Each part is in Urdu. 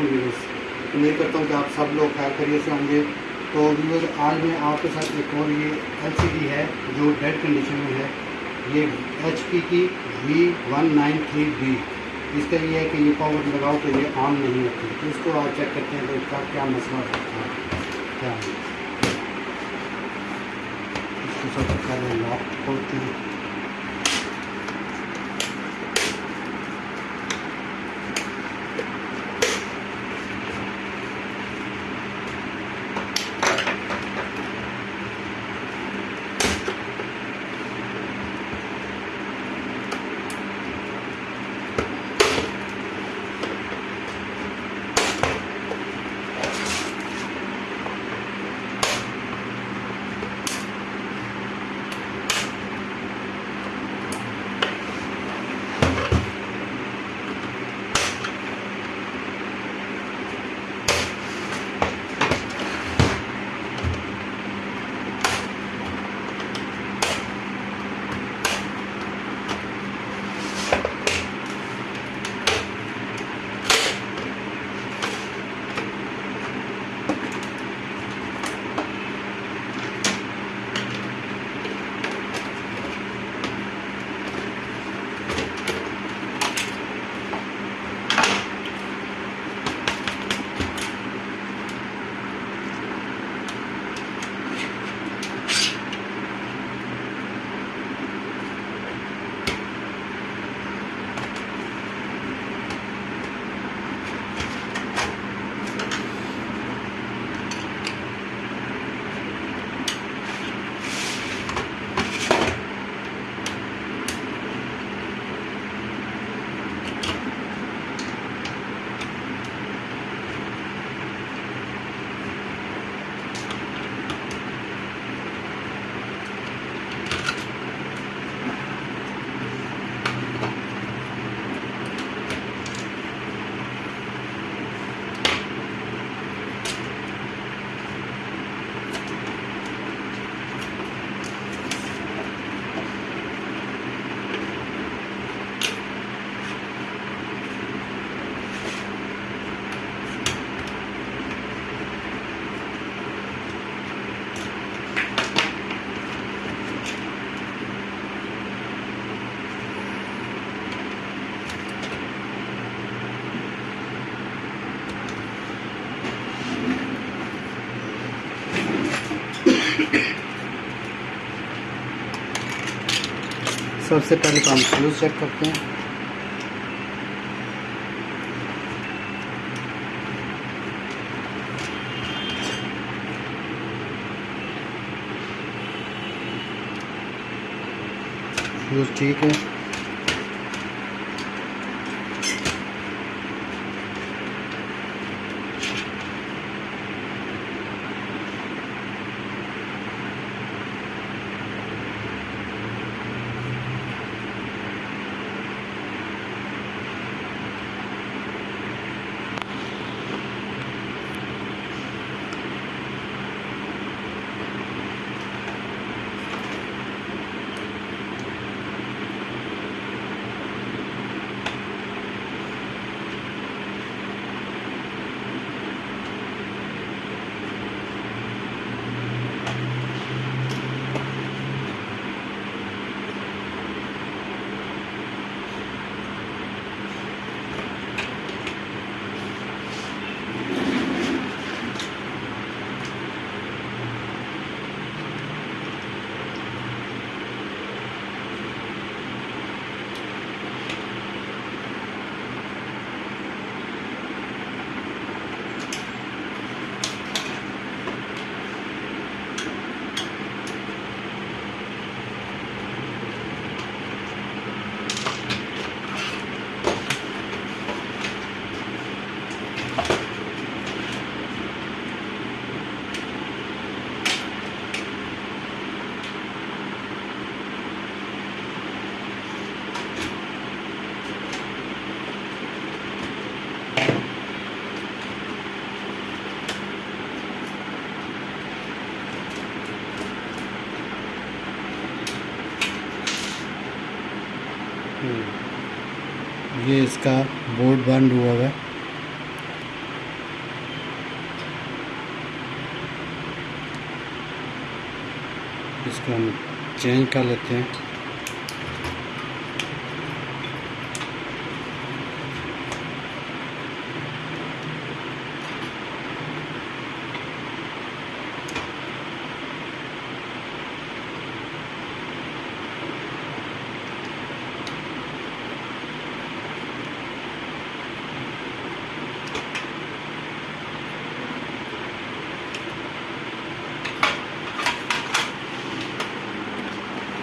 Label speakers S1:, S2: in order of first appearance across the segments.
S1: علیکم ویورس امید کرتا ہوں کہ آپ سب لوگ خیر خیریت سے ہوں گے۔ تو ویور آج میں آپ کے ساتھ ایک اور یہ ایل سی ڈی ہے جو ڈیڈ کنڈیشن میں ہے۔ یہ ایچ پی کی V one nine three B اس کا یہ ہے کہ یہ پاور لگاؤ تو یہ آن نہیں ہوتی تو اس کو آپ چیک کرتے ہیں تو اس کا کیا مسئلہ ہوتا ہے۔ کیا ہے؟ اس کو سب سے پہلے لاک کھولتے ہیں۔ سب سے پہلے تو ہم فیوز چیک کرتے ہیں۔ فیوز ٹھیک ہے۔ کا بورڈ بند ہوا ہے۔ اس کو ہم چینج کر لیتے ہیں۔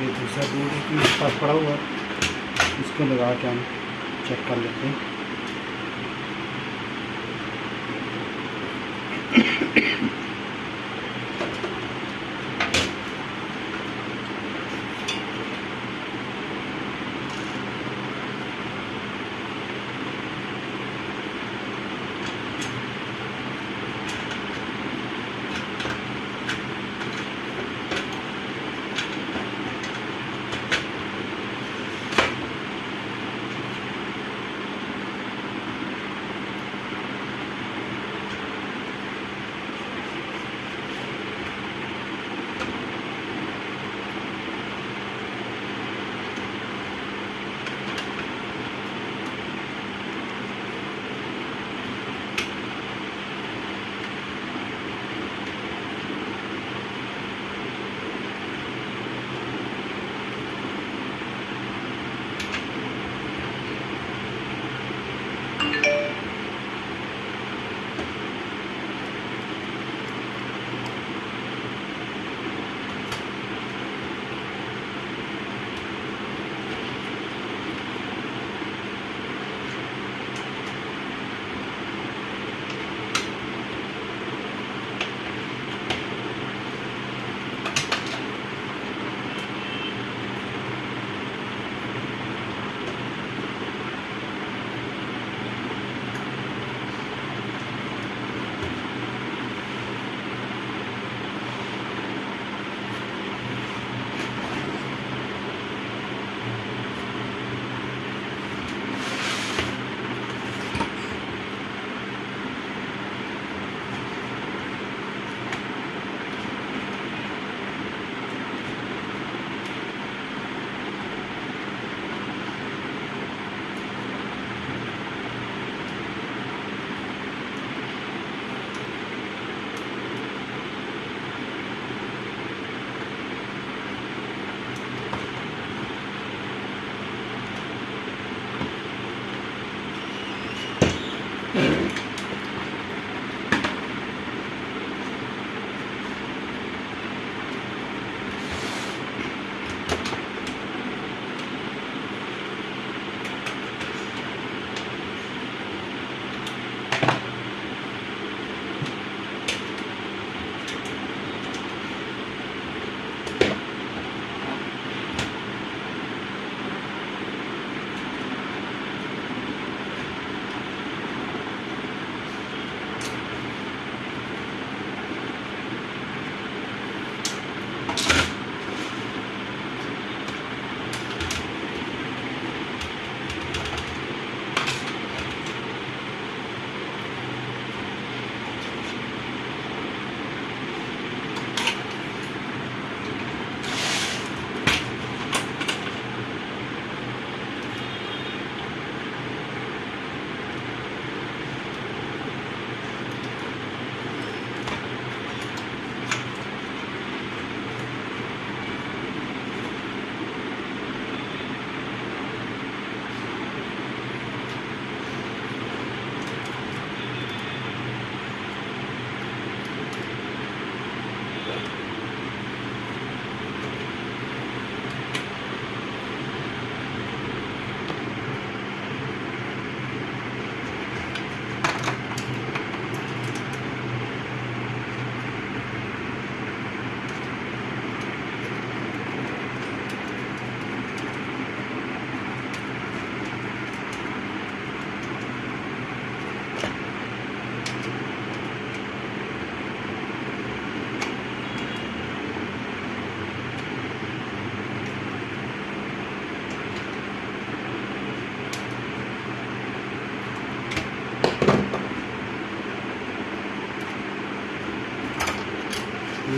S1: یہ دوسرا بورڈ ہے کہ اس پاس پڑا ہوا ہے۔ اس کو لگا کے ہم چیک کر لیتے ہیں۔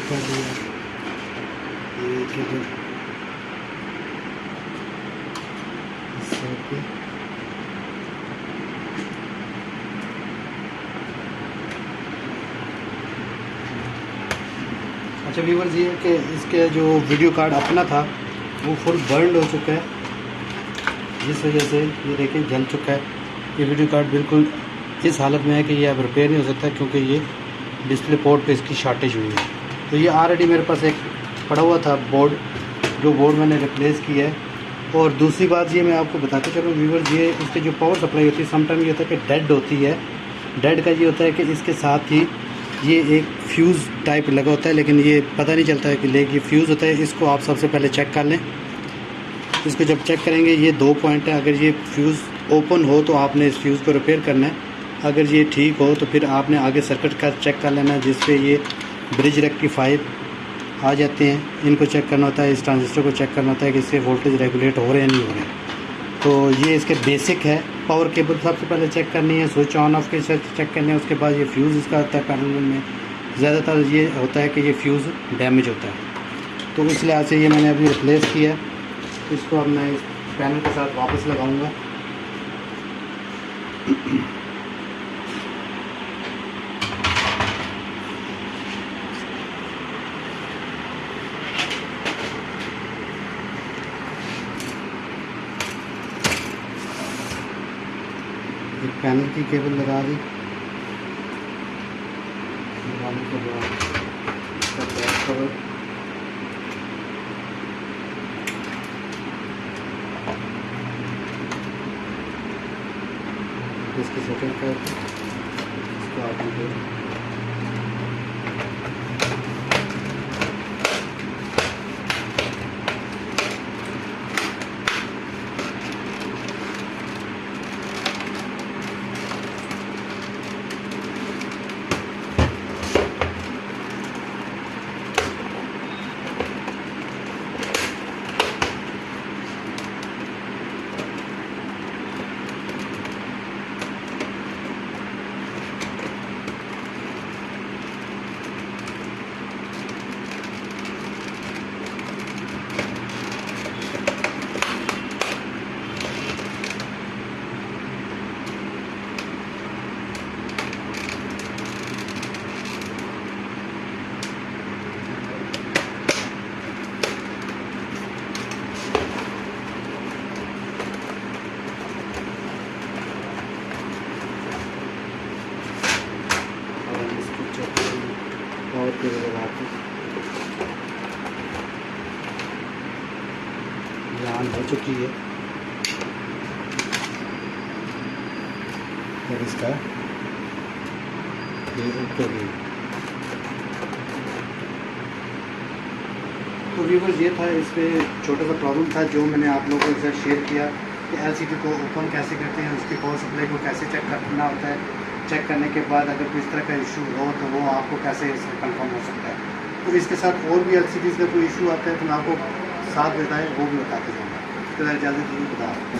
S1: کر دیا۔ یہ اس سائڈ پہ۔ اچھا ویورز یہ کہ اس کے جو ویڈیو کارڈ اپنا تھا، وہ فل برنڈ ہو چکا ہے۔ جس وجہ سے یہ دیکھیں جل چکا ہے۔ یہ ویڈیو کارڈ بالکل اس حالت میں ہے کہ یہ اب ریپیئر نہیں ہو سکتا کیونکہ یہ ڈسپلے پورٹ پہ اس کی شارٹیج ہوئی ہے۔ تو یہ آلریڈی میرے پاس ایک پڑا ہوا تھا بورڈ جو بورڈ میں نے ریپلیس کیا ہے۔ اور دوسری بات یہ میں آپ کو بتاتا چلوں ویورز یہ اس کی جو پاور سپلائی ہوتی ہے سم ٹائم یہ ہوتا ہے کہ ڈیڈ ہوتی ہے۔ ڈیڈ کا یہ ہوتا ہے کہ اس کے ساتھ ہی یہ ایک فیوز ٹائپ لگا ہوتا ہے، لیکن یہ پتہ نہیں چلتا ہے کہ لے یہ فیوز ہوتا ہے۔ اس کو آپ سب سے پہلے چیک کر لیں۔ اس کو جب چیک کریں گے، یہ دو پوائنٹ ہے۔ اگر یہ فیوز اوپن ہو تو آپ نے اس فیوز کو ریپیئر کرنا ہے۔ اگر یہ ٹھیک ہو تو پھر آپ نے آگے سرکٹ کا چیک کر لینا ہے جس پہ یہ برج ریکٹیفائر آ جاتے ہیں۔ ان کو چیک کرنا ہوتا ہے، اس ٹرانزسٹر کو چیک کرنا ہوتا ہے کہ اس سے وولٹیج ریگولیٹ ہو رہے ہیں نہیں ہو رہے ہیں۔ تو یہ اس کے بیسک ہے۔ پاور کیبل سب سے پہلے چیک کرنی ہے سوئچ آن آف کے ساتھ چیک کرنے ہے، اس کے بعد یہ فیوز اس کا ہوتا ہے پیرل میں۔ زیادہ تر یہ ہوتا ہے کہ یہ فیوز ڈیمیج ہوتا ہے۔ تو اس لحاظ سے یہ میں نے ابھی ریپلیس کیا ہے۔ اس کو اب میں اس پینل کے ساتھ واپس لگاؤں گا ایک پینل کی کیبل لگا دی۔ لگانے کے بعد اس بیک کور اس کی سیٹنگ کر اس کو آپ دے اور اس کو چیک کریں پاور کیبل لگا کے یہ آن ہو چکی ہے اور اس کا اوپر تو ویورز یہ تھا اس پہ چھوٹا سا پرابلم تھا جو میں نے آپ لوگوں کے ساتھ شیئر کیا کہ ایل سی ڈی کو اوپن کیسے کرتے ہیں، اس کی پاور سپلائی کو کیسے چیک کرنا ہوتا ہے۔ چیک کرنے کے بعد اگر کوئی اس طرح کا ایشو ہو تو وہ آپ کو کیسے اس میں کنفرم ہو سکتا ہے۔ تو اس کے ساتھ اور بھی ایل سی ڈیز کا کوئی ایشو آتا ہے تو میں آپ کو ساتھ بتائیں وہ بھی بتاتے جاؤں گا۔ اس کے بعد اجازت دیجیے بتا